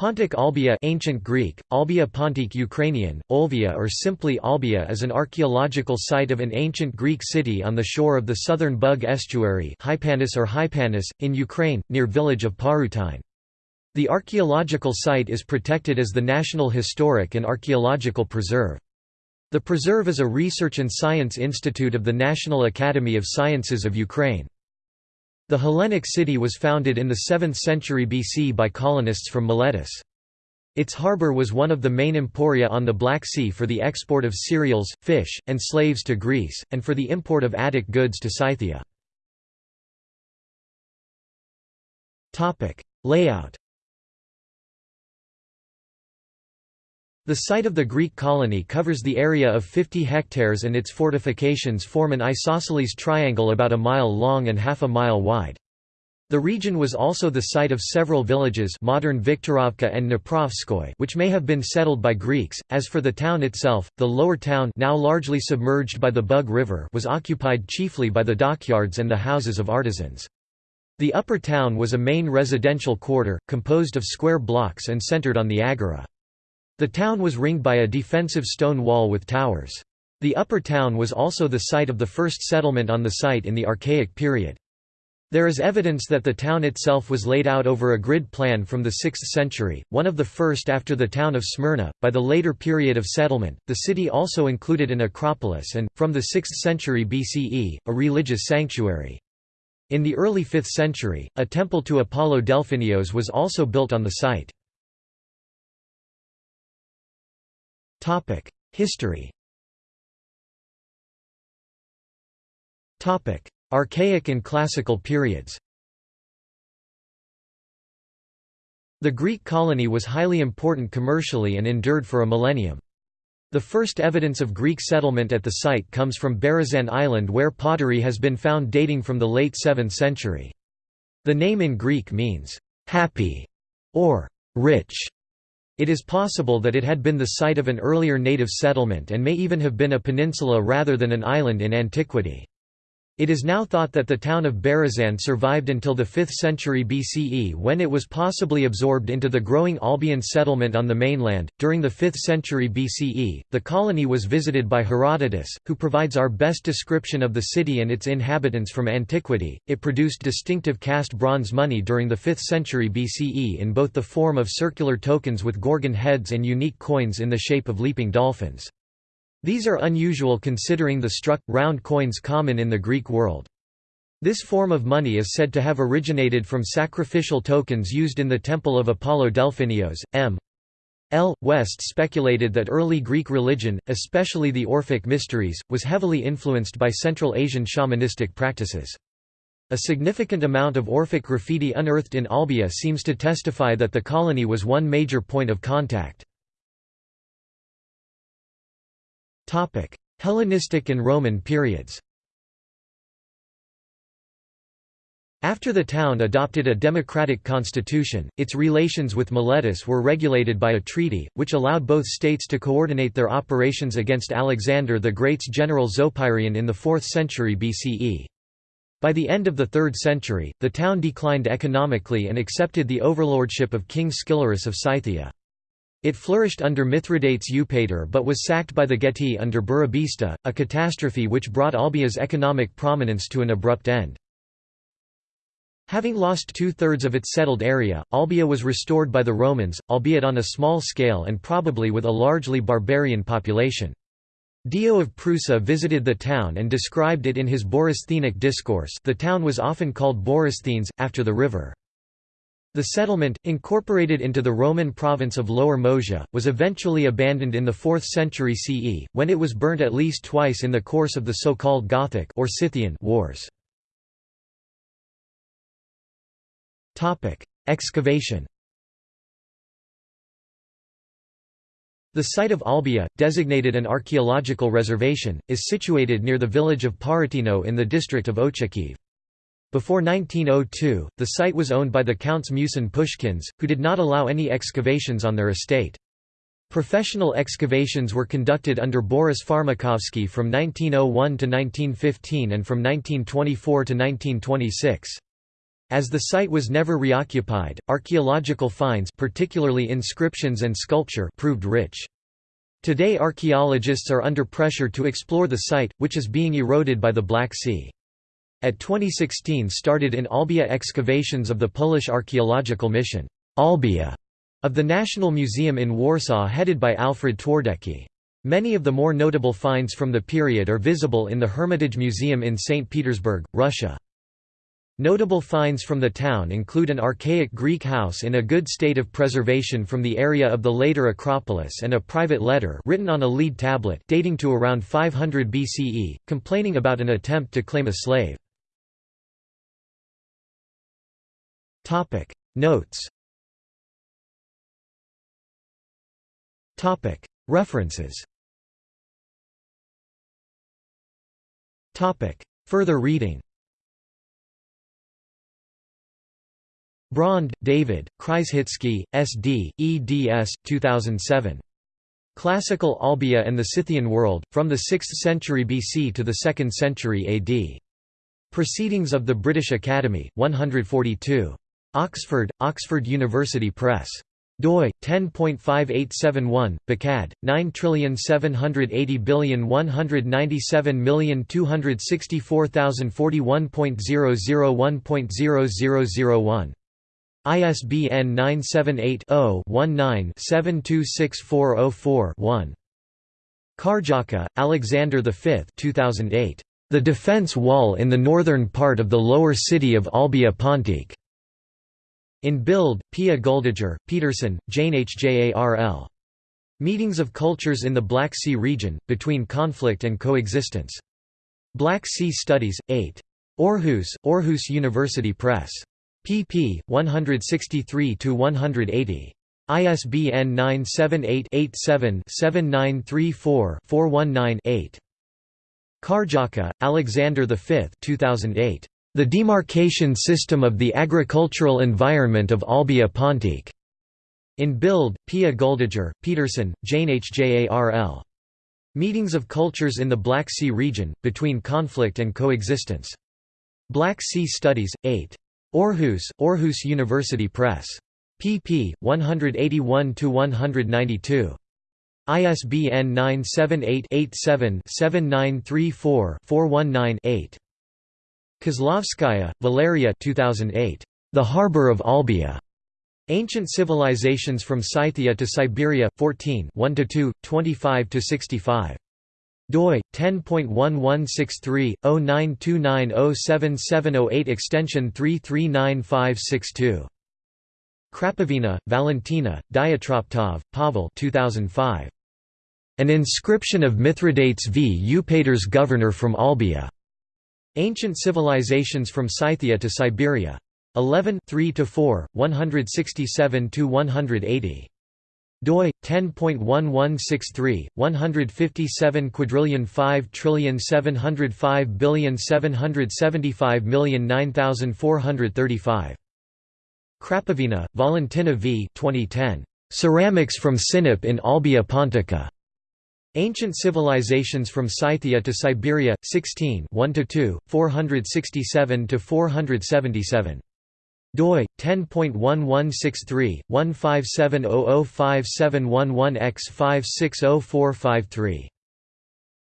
Pontic Olbia ancient Greek, Olbia Pontic Ukrainian, Olvia or simply Olbia is an archaeological site of an ancient Greek city on the shore of the southern Bug estuary Hypanis or Hypanis, in Ukraine, near village of Parutine. The archaeological site is protected as the National Historic and Archaeological Preserve. The preserve is a research and science institute of the National Academy of Sciences of Ukraine. The Hellenic city was founded in the 7th century BC by colonists from Miletus. Its harbour was one of the main emporia on the Black Sea for the export of cereals, fish, and slaves to Greece, and for the import of Attic goods to Scythia. Layout The site of the Greek colony covers the area of 50 hectares and its fortifications form an isosceles triangle about a mile long and half a mile wide. The region was also the site of several villages modern Viktorovka and which may have been settled by Greeks. As for the town itself, the lower town now largely submerged by the Bug River was occupied chiefly by the dockyards and the houses of artisans. The upper town was a main residential quarter, composed of square blocks and centered on the agora. The town was ringed by a defensive stone wall with towers. The upper town was also the site of the first settlement on the site in the Archaic period. There is evidence that the town itself was laid out over a grid plan from the 6th century, one of the first after the town of Smyrna. By the later period of settlement, the city also included an acropolis and, from the 6th century BCE, a religious sanctuary. In the early 5th century, a temple to Apollo Delphinios was also built on the site. History. Archaic and Classical periods. The Greek colony was highly important commercially and endured for a millennium. The first evidence of Greek settlement at the site comes from Berezan Island where pottery has been found dating from the late 7th century. The name in Greek means, "'happy' or "'rich' It is possible that it had been the site of an earlier native settlement and may even have been a peninsula rather than an island in antiquity. It is now thought that the town of Berezan survived until the 5th century BCE when it was possibly absorbed into the growing Olbian settlement on the mainland. During the 5th century BCE, the colony was visited by Herodotus, who provides our best description of the city and its inhabitants from antiquity. It produced distinctive cast bronze money during the 5th century BCE in both the form of circular tokens with gorgon heads and unique coins in the shape of leaping dolphins. These are unusual considering the struck, round coins common in the Greek world. This form of money is said to have originated from sacrificial tokens used in the temple of Apollo Delphinios. M. L. West speculated that early Greek religion, especially the Orphic mysteries, was heavily influenced by Central Asian shamanistic practices. A significant amount of Orphic graffiti unearthed in Olbia seems to testify that the colony was one major point of contact. Hellenistic and Roman periods After the town adopted a democratic constitution, its relations with Miletus were regulated by a treaty, which allowed both states to coordinate their operations against Alexander the Great's general Zopyrion in the 4th century BCE. By the end of the 3rd century, the town declined economically and accepted the overlordship of King Scilurus of Scythia. It flourished under Mithridates Eupator but was sacked by the Getae under Burebista, a catastrophe which brought Olbia's economic prominence to an abrupt end. Having lost two-thirds of its settled area, Olbia was restored by the Romans, albeit on a small scale and probably with a largely barbarian population. Dio of Prusa visited the town and described it in his Borysthenic discourse the town was often called Borysthenes, after the river. The settlement, incorporated into the Roman province of Lower Moesia, was eventually abandoned in the 4th century CE, when it was burnt at least twice in the course of the so-called Gothic or Scythian wars. Excavation The site of Olbia, designated an archaeological reservation, is situated near the village of Paratino in the district of Ochakiv. Before 1902, the site was owned by the Counts Musin Pushkins, who did not allow any excavations on their estate. Professional excavations were conducted under Boris Farmakovsky from 1901 to 1915 and from 1924 to 1926. As the site was never reoccupied, archaeological finds particularly inscriptions and sculpture proved rich. Today archaeologists are under pressure to explore the site, which is being eroded by the Black Sea. At 2016 started in Olbia excavations of the Polish archaeological mission, Olbia, of the National Museum in Warsaw headed by Alfred Twardecki. Many of the more notable finds from the period are visible in the Hermitage Museum in St. Petersburg, Russia. Notable finds from the town include an archaic Greek house in a good state of preservation from the area of the later Acropolis and a private letter written on a lead tablet dating to around 500 BCE, complaining about an attempt to claim a slave. Notes Topic References Topic Further reading Braund, David, Krzyzhitsky, S.D., eds. 2007. Classical Olbia and the Scythian World, from the 6th century BC to the 2nd century AD. Proceedings of the British Academy, 142. Oxford, Oxford University Press doi 10.5871 Bacad 9780197264041.001.0001 ISBN 978-0-19-726404-1. Karjaka, Alexander V 2008. The Defense Wall in the Northern Part of the Lower City of Olbia Pontic. In Bild, Pia Guldager, Petersen, Jane Hjarl. Meetings of Cultures in the Black Sea Region, Between Conflict and Coexistence. Black Sea Studies, 8. Aarhus, Aarhus University Press pp. 163–180. ISBN 978-87-7934-419-8. Karjaka, Alexander V 2008. The Demarcation System of the Agricultural Environment of Olbia Pontic. In Bild, Pia Guldager, Petersen, Jane Hjarl. Meetings of Cultures in the Black Sea Region, Between Conflict and Coexistence. Black Sea Studies, 8. Aarhus, Aarhus University Press. pp. 181–192. ISBN 978-87-7934-419-8. Kozlovskaya, Valeria 2008. The Harbor of Olbia. Ancient Civilizations from Scythia to Siberia, 14 1–2, 25–65 doi 10.1163/0929077008 extension 339562. Krapivina, Valentina, Diatroptov, Pavel 2005. An inscription of Mithridates v. Eupator's governor from Olbia. Ancient Civilizations from Scythia to Siberia. 11 3–4, 167–180 doi 10.1163 157 quadrillion 5 trillion 705 billion 775 million 9435 Krapivina, Valentina v 2010 Ceramics from Sinop in Olbia Pontica Ancient Civilizations from Scythia to Siberia 16 1–2 467–477 doi 10.1163 157005711x560453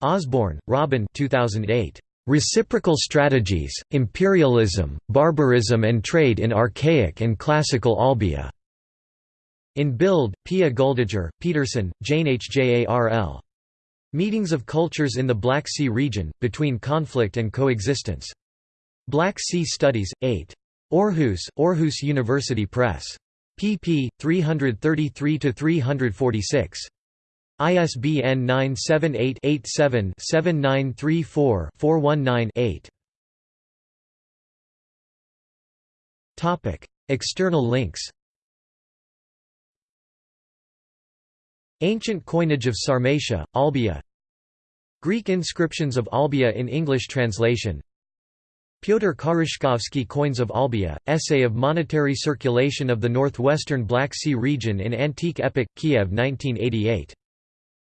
Osborne, Robin 2008 Reciprocal Strategies Imperialism Barbarism and Trade in Archaic and Classical Olbia. in Bild Pia Guldager Petersen Jane Hjarl Meetings of Cultures in the Black Sea Region Between Conflict and Coexistence Black Sea Studies 8 Aarhus, Aarhus University Press. pp. 333–346. ISBN 978-87-7934-419-8. External links Ancient coinage of Sarmatia, Olbia Greek inscriptions of Olbia in English translation Pyotr Karishkovsky Coins of Olbia, Essay of Monetary Circulation of the Northwestern Black Sea Region in Antique Epoch, Kiev 1988.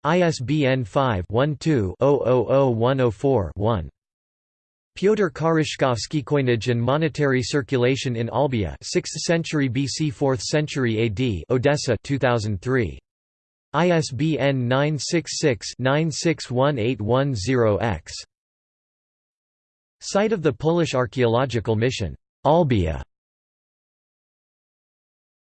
ISBN 5-12-000104-1. Pyotr Karishkovsky coinage and monetary circulation in Olbia 6th century BC 4th century AD Odessa 2003 ISBN 966-961810-X Site of the Polish archaeological mission. Olbia